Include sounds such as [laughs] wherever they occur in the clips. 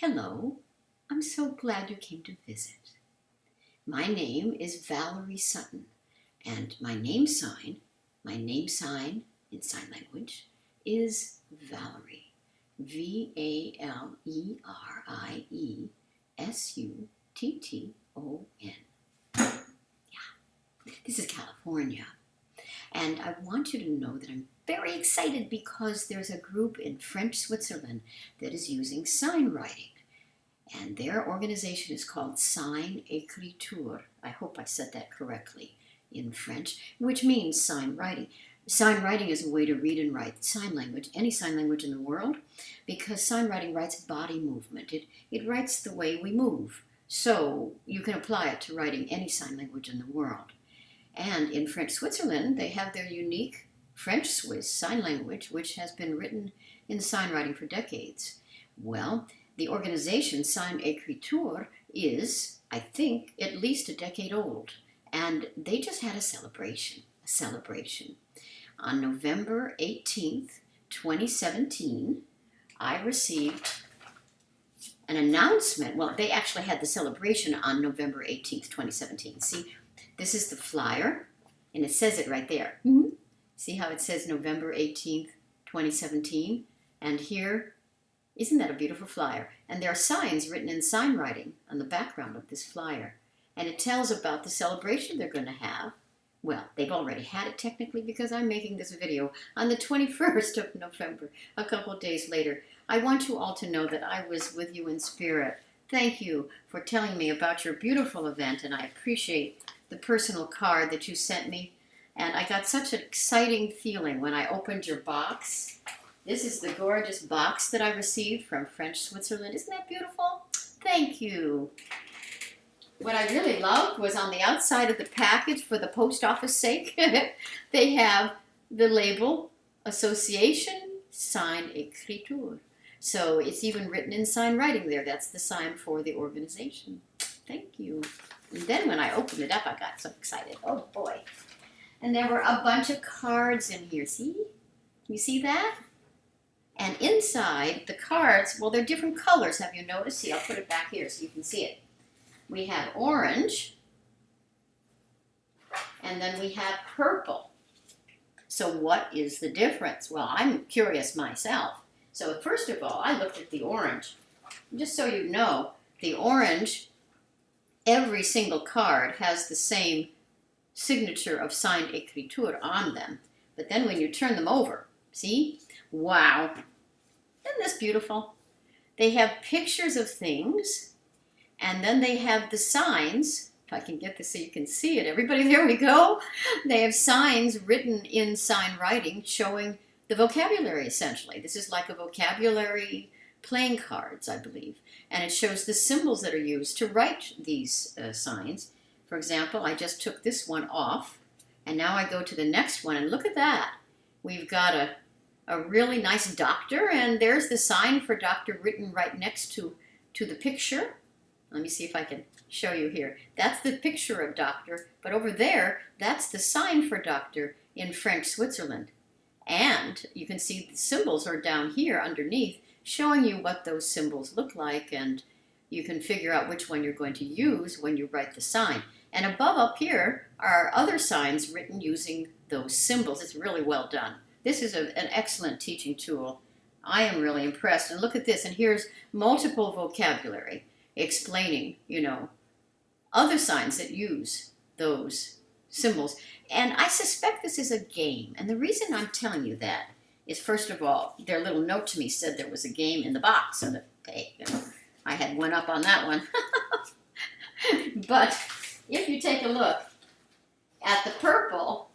Hello, I'm so glad you came to visit. My name is Valerie Sutton, and my name sign, my name sign in sign language, is Valerie. V-A-L-E-R-I-E-S-U-T-T-O-N. Yeah, this is California. And I want you to know that I'm very excited because there's a group in French Switzerland that is using sign writing. And their organization is called Sign Écriture. I hope I said that correctly in French, which means sign writing. Sign writing is a way to read and write sign language, any sign language in the world, because sign writing writes body movement. It, it writes the way we move. So you can apply it to writing any sign language in the world. And in French Switzerland, they have their unique French Swiss sign language, which has been written in sign writing for decades. Well, the organization Sign Écriture is, I think, at least a decade old. And they just had a celebration, a celebration. On November 18th, 2017, I received an announcement. Well, they actually had the celebration on November 18th, 2017. See, this is the flyer, and it says it right there. Mm -hmm. See how it says November 18th, 2017? And here, isn't that a beautiful flyer? And there are signs written in sign writing on the background of this flyer. And it tells about the celebration they're going to have. Well, they've already had it technically because I'm making this video on the 21st of November, a couple of days later. I want you all to know that I was with you in spirit. Thank you for telling me about your beautiful event, and I appreciate the personal card that you sent me. And I got such an exciting feeling when I opened your box. This is the gorgeous box that I received from French Switzerland. Isn't that beautiful? Thank you. What I really loved was on the outside of the package for the post office sake, [laughs] they have the label Association Sign Écriture. So it's even written in sign writing there. That's the sign for the organization. Thank you. And then when I opened it up, I got so excited. Oh boy. And there were a bunch of cards in here. See? You see that? And inside the cards, well, they're different colors. Have you noticed? See, I'll put it back here so you can see it. We have orange. And then we have purple. So what is the difference? Well, I'm curious myself. So first of all, I looked at the orange. Just so you know, the orange every single card has the same signature of Sign Écriture on them. But then when you turn them over, see? Wow. Isn't this beautiful? They have pictures of things, and then they have the signs. If I can get this so you can see it. Everybody, [laughs] there we go. They have signs written in sign writing showing the vocabulary, essentially. This is like a vocabulary playing cards, I believe. And it shows the symbols that are used to write these uh, signs. For example, I just took this one off, and now I go to the next one, and look at that. We've got a, a really nice doctor, and there's the sign for doctor written right next to, to the picture. Let me see if I can show you here. That's the picture of doctor, but over there, that's the sign for doctor in French Switzerland. And you can see the symbols are down here underneath, showing you what those symbols look like and you can figure out which one you're going to use when you write the sign. And above up here are other signs written using those symbols. It's really well done. This is a, an excellent teaching tool. I am really impressed. And look at this, and here's multiple vocabulary explaining, you know, other signs that use those symbols. And I suspect this is a game. And the reason I'm telling you that is first of all, their little note to me said there was a game in the box. Know, I had one up on that one. [laughs] but if you take a look at the purple,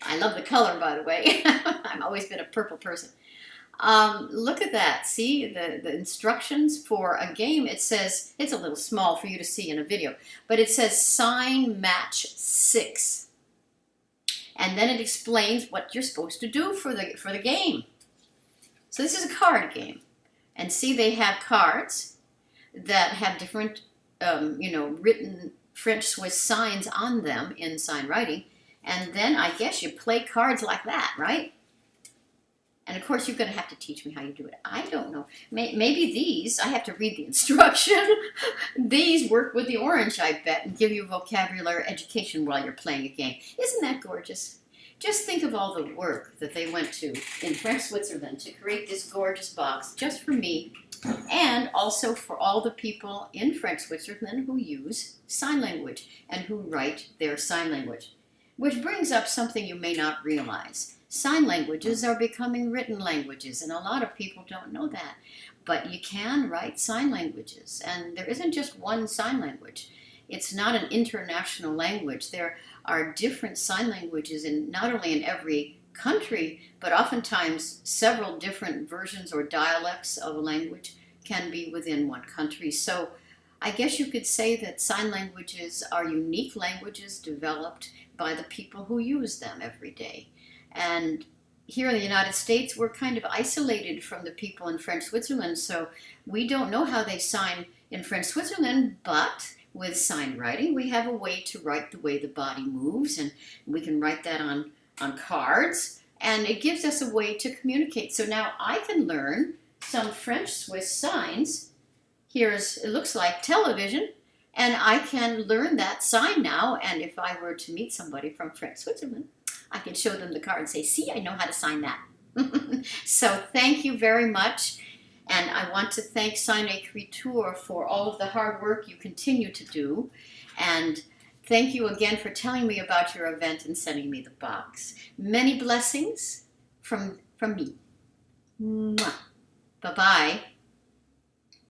I love the color, by the way. [laughs] I've always been a purple person. Um, look at that. See the, the instructions for a game. It says, it's a little small for you to see in a video, but it says sign match six and then it explains what you're supposed to do for the, for the game. So this is a card game. And see, they have cards that have different, um, you know, written French Swiss signs on them in sign writing. And then I guess you play cards like that, right? And of course, you're going to have to teach me how you do it. I don't know. May, maybe these, I have to read the [laughs] instruction. these work with the orange, I bet, and give you vocabulary education while you're playing a game. Isn't that gorgeous? Just think of all the work that they went to in French Switzerland to create this gorgeous box just for me and also for all the people in French Switzerland who use sign language and who write their sign language. Which brings up something you may not realize. Sign languages are becoming written languages, and a lot of people don't know that. But you can write sign languages, and there isn't just one sign language. It's not an international language. There are different sign languages in not only in every country, but oftentimes several different versions or dialects of a language can be within one country. So I guess you could say that sign languages are unique languages developed by the people who use them every day. And here in the United States, we're kind of isolated from the people in French Switzerland, so we don't know how they sign in French Switzerland, but with sign writing, we have a way to write the way the body moves, and we can write that on, on cards, and it gives us a way to communicate. So now I can learn some French Swiss signs. Here's, it looks like television, and I can learn that sign now, and if I were to meet somebody from French Switzerland, I can show them the card and say, see, I know how to sign that. [laughs] so thank you very much. And I want to thank Sign Écriture for all of the hard work you continue to do. And thank you again for telling me about your event and sending me the box. Many blessings from, from me. Bye-bye.